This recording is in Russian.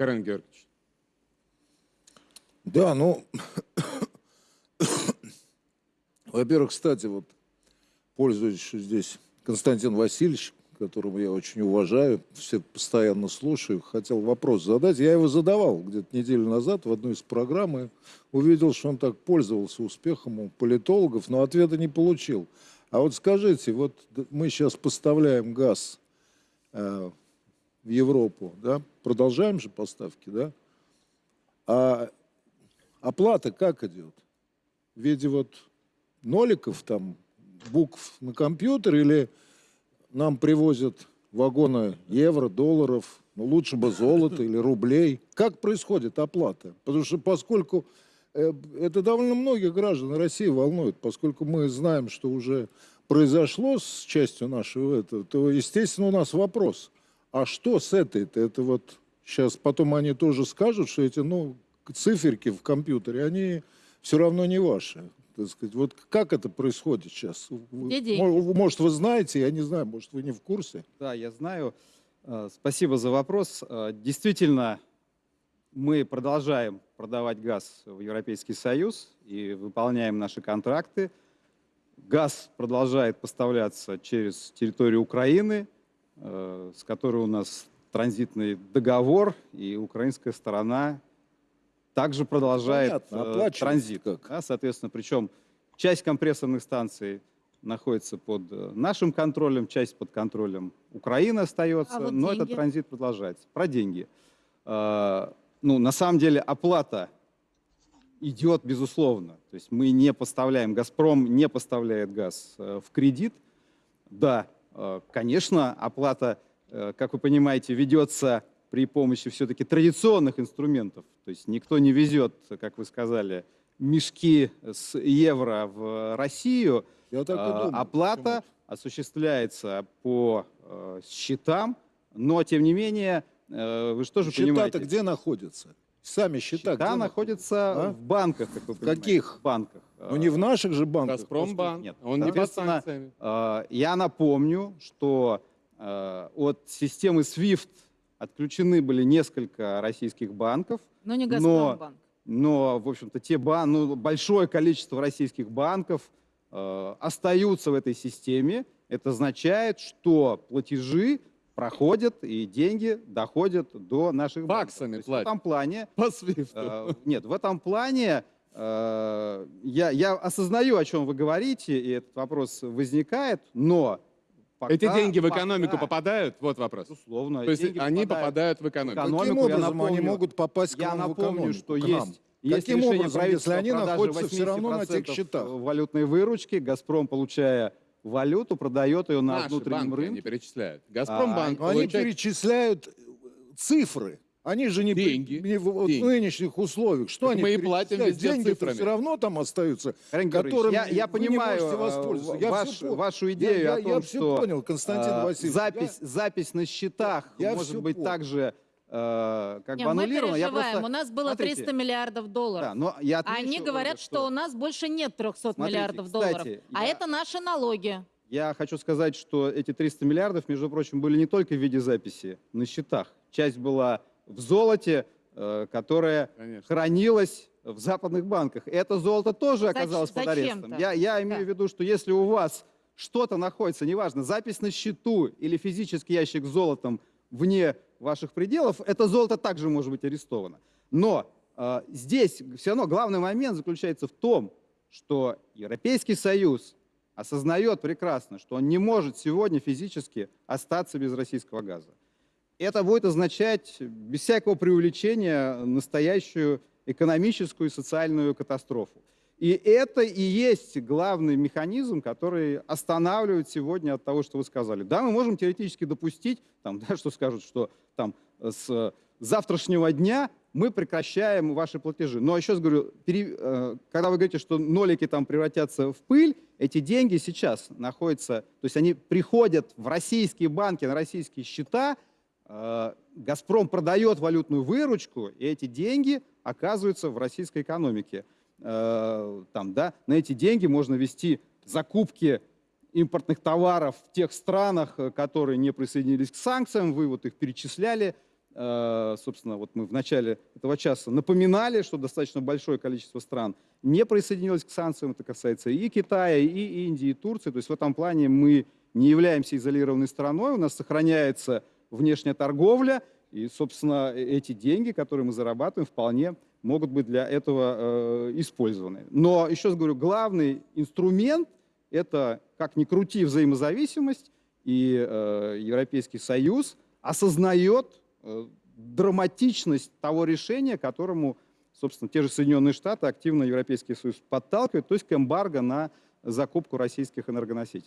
Карен Георгиевич. Да, ну, во-первых, кстати, вот, пользуясь, здесь Константин Васильевич, которого я очень уважаю, все постоянно слушаю, хотел вопрос задать. Я его задавал где-то неделю назад в одной из программ и увидел, что он так пользовался успехом у политологов, но ответа не получил. А вот скажите, вот мы сейчас поставляем газ э, в Европу, да, продолжаем же поставки, да, а оплата как идет? В виде вот ноликов там, букв на компьютер или нам привозят вагоны евро, долларов, ну лучше бы золота или рублей. Как происходит оплата? Потому что поскольку э, это довольно многих граждан России волнует, поскольку мы знаем, что уже произошло с частью нашего этого, то, естественно, у нас вопрос, а что с этой-то? Это вот сейчас потом они тоже скажут, что эти, ну, циферки в компьютере, они все равно не ваши так сказать. Вот как это происходит сейчас? Может, вы знаете, я не знаю, может, вы не в курсе? Да, я знаю. Э, спасибо за вопрос. Э, действительно, мы продолжаем продавать газ в Европейский Союз и выполняем наши контракты. Газ продолжает поставляться через территорию Украины, с которой у нас транзитный договор, и украинская сторона также продолжает Понятно, э, транзит. Как? Да, соответственно, причем часть компрессорных станций находится под э, нашим контролем, часть под контролем Украины остается, а вот но деньги? этот транзит продолжается. Про деньги. Э, ну, на самом деле оплата идет, безусловно. То есть мы не поставляем, «Газпром» не поставляет газ э, в кредит. Да, э, конечно, оплата, э, как вы понимаете, ведется при помощи все-таки традиционных инструментов. То есть никто не везет, как вы сказали, мешки с евро в Россию. Я так и а, думаю. Оплата осуществляется по э, счетам, но тем не менее, э, вы же счета понимаете? Счета-то где находятся? Сами счета, счета находятся а? в банках, как вы понимаете. Каких? В банках. Ну не в наших же банках. Газпромбанк. Нет. Он не под санкциями. Э, я напомню, что от системы SWIFT Отключены были несколько российских банков. Но не Газпромбанк. Но, но, в общем-то, те бан, ну, большое количество российских банков э, остаются в этой системе. Это означает, что платежи проходят и деньги доходят до наших Баксами банков. платят. В этом плане... По свифту. Э, нет, в этом плане э, я, я осознаю, о чем вы говорите, и этот вопрос возникает, но Пока, Эти деньги в экономику пока, попадают? Вот вопрос. Условно. То есть они попадают, попадают в экономику. экономику Каким образом напомню, они могут попасть к я нам напомню, в экономику? что есть есть Каким образом, если они находятся все равно на тех счетах? валютной выручки, «Газпром», получая валюту, продает ее на Наши внутреннем банки рынке. они перечисляют. «Газпромбанк» а, получает... Они перечисляют цифры. Они же не, деньги, не в, деньги. в нынешних условиях. Что так они мы и платим деньги все равно там остаются, которыми я, я понимаю э, я ваш, все, вашу идею я, о том, я что понял, Константин э, Васильевич. Запись, я, запись на счетах я может быть понял. также э, как Не, бы аннулирована. Мы переживаем. Я просто... У нас было Смотрите, 300 миллиардов долларов. Да, но я отмечу, Они говорят, что... что у нас больше нет 300 Смотрите, миллиардов кстати, долларов. А я... это наши налоги. Я хочу сказать, что эти 300 миллиардов, между прочим, были не только в виде записи на счетах. Часть была в золоте, э, которое Конечно. хранилось в западных банках. Это золото тоже оказалось под арестом. Я, я имею да. в виду, что если у вас что-то находится, неважно, запись на счету или физический ящик с золотом вне ваших пределов, это золото также может быть арестовано. Но э, здесь все равно главный момент заключается в том, что Европейский Союз осознает прекрасно, что он не может сегодня физически остаться без российского газа это будет означать, без всякого преувеличения, настоящую экономическую и социальную катастрофу. И это и есть главный механизм, который останавливает сегодня от того, что вы сказали. Да, мы можем теоретически допустить, там, да, что скажут, что там, с завтрашнего дня мы прекращаем ваши платежи. Но еще раз говорю, пере, э, когда вы говорите, что нолики там превратятся в пыль, эти деньги сейчас находятся, то есть они приходят в российские банки, на российские счета, Э, «Газпром» продает валютную выручку, и эти деньги оказываются в российской экономике. Э, там, да, на эти деньги можно вести закупки импортных товаров в тех странах, э, которые не присоединились к санкциям, вы вот их перечисляли. э, собственно, вот мы в начале этого часа напоминали, что достаточно большое количество стран не присоединилось к санкциям. Это касается и Китая, и Индии, и Турции. То есть в этом плане мы не являемся изолированной страной, у нас сохраняется внешняя торговля, и, собственно, эти деньги, которые мы зарабатываем, вполне могут быть для этого э, использованы. Но, еще раз говорю, главный инструмент – это, как ни крути, взаимозависимость, и э, Европейский Союз осознает э, драматичность того решения, которому, собственно, те же Соединенные Штаты активно Европейский Союз подталкивают, то есть к эмбарго на закупку российских энергоносителей.